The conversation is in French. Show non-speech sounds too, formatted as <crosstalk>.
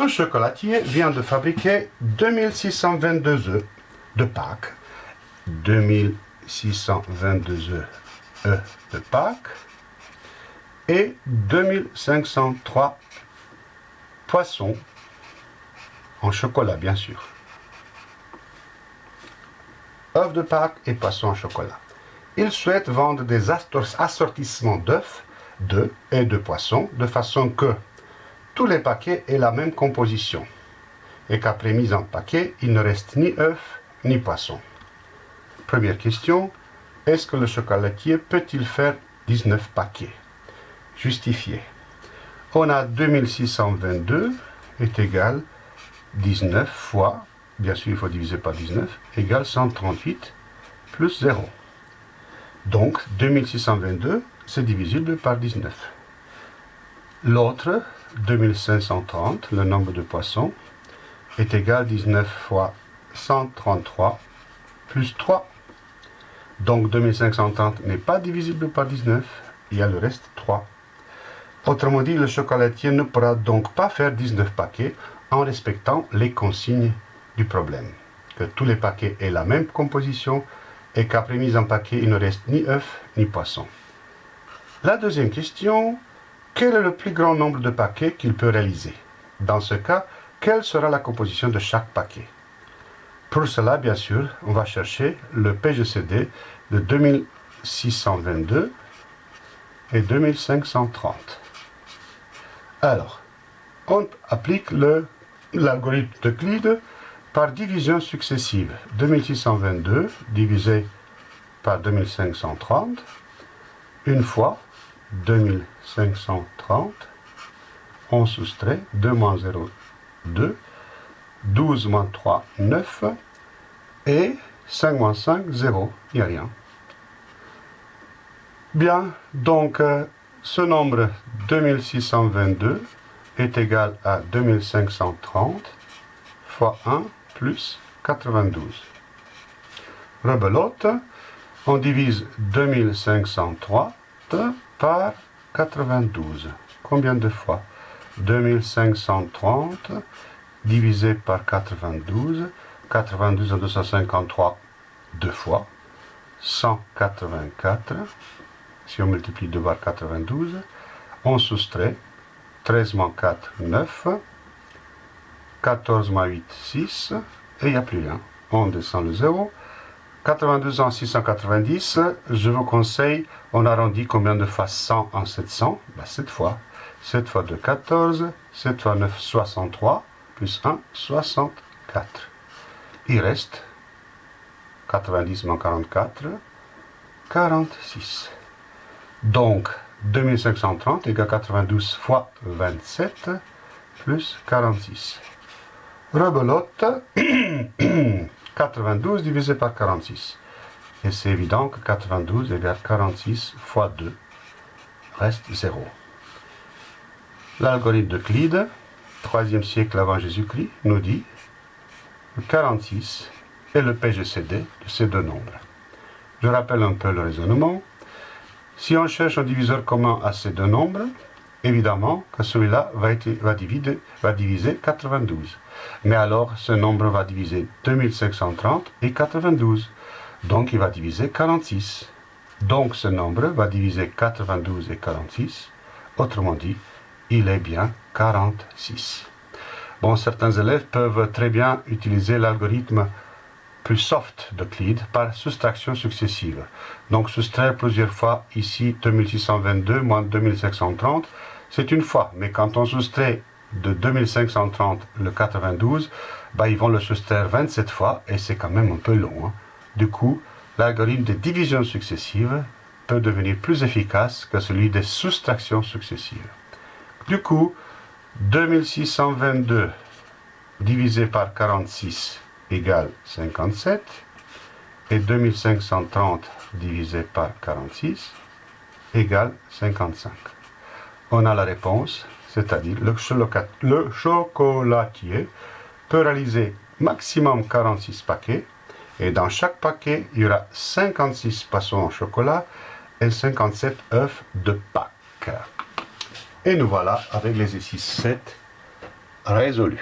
Un chocolatier vient de fabriquer 2622 œufs de Pâques. 2622 œufs de Pâques et 2503 poissons en chocolat, bien sûr. œufs de Pâques et poissons en chocolat. Il souhaite vendre des assortissements d'œufs, d'œufs et de poissons de façon que tous les paquets aient la même composition et qu'après mise en paquet, il ne reste ni œufs ni poissons. Première question, est-ce que le chocolatier peut-il faire 19 paquets? Justifié. On a 2622 est égal 19 fois bien sûr il faut diviser par 19, égale 138 plus 0. Donc 2622, c'est divisible par 19. L'autre, 2530, le nombre de poissons, est égal à 19 fois 133 plus 3. Donc 2530 n'est pas divisible par 19, il y a le reste 3. Autrement dit, le chocolatier ne pourra donc pas faire 19 paquets en respectant les consignes problème. Que tous les paquets aient la même composition et qu'après mise en paquet, il ne reste ni œuf ni poisson. La deuxième question, quel est le plus grand nombre de paquets qu'il peut réaliser? Dans ce cas, quelle sera la composition de chaque paquet? Pour cela, bien sûr, on va chercher le PGCD de 2622 et 2530. Alors, on applique l'algorithme de Euclide par division successive. 2622 divisé par 2530, une fois 2530, on soustrait 2 moins 0, 2, 12 moins 3, 9, et 5 moins 5, 0, il n'y a rien. Bien, donc euh, ce nombre 2622 est égal à 2530 fois 1 plus 92. Rebelote, on divise 2530 par 92. Combien de fois? 2530 divisé par 92. 92 en 253, deux fois. 184. Si on multiplie 2 par 92, on soustrait 13 moins 4, 9. 14 moins 8, 6, et il n'y a plus rien. On descend le 0. 82 en 690, je vous conseille, on arrondit combien de fois 100 en 700 bah, 7 fois. 7 fois 2, 14, 7 fois 9, 63, plus 1, 64. Il reste 90 moins 44, 46. Donc, 2530 égale 92 fois 27, plus 46. Rebelote, <clears throat> 92 divisé par 46. Et c'est évident que 92 égale 46 fois 2 reste 0. L'algorithme de Clyde, 3e siècle avant Jésus-Christ, nous dit que 46 est le PGCD de ces deux nombres. Je rappelle un peu le raisonnement. Si on cherche un diviseur commun à ces deux nombres, évidemment que celui-là va, diviser 92. Mais alors, ce nombre va diviser 2530 et 92. Donc, il va diviser 46. Donc, ce nombre va diviser 92 et 46. Autrement dit, il est bien 46. Bon, certains élèves peuvent très bien utiliser l'algorithme plus soft d'Euclide par soustraction successive. Donc soustraire plusieurs fois ici 2622 moins 2530, c'est une fois. Mais quand on soustrait de 2530 le 92, bah, ils vont le soustraire 27 fois et c'est quand même un peu long. Hein. Du coup, l'algorithme de division successive peut devenir plus efficace que celui des soustractions successives. Du coup, 2622 divisé par 46 égale 57 et 2530 divisé par 46 égale 55. On a la réponse c'est-à-dire le, le chocolatier peut réaliser maximum 46 paquets et dans chaque paquet, il y aura 56 poissons en chocolat et 57 œufs de Pâques. Et nous voilà avec l'exercice 7 résolu.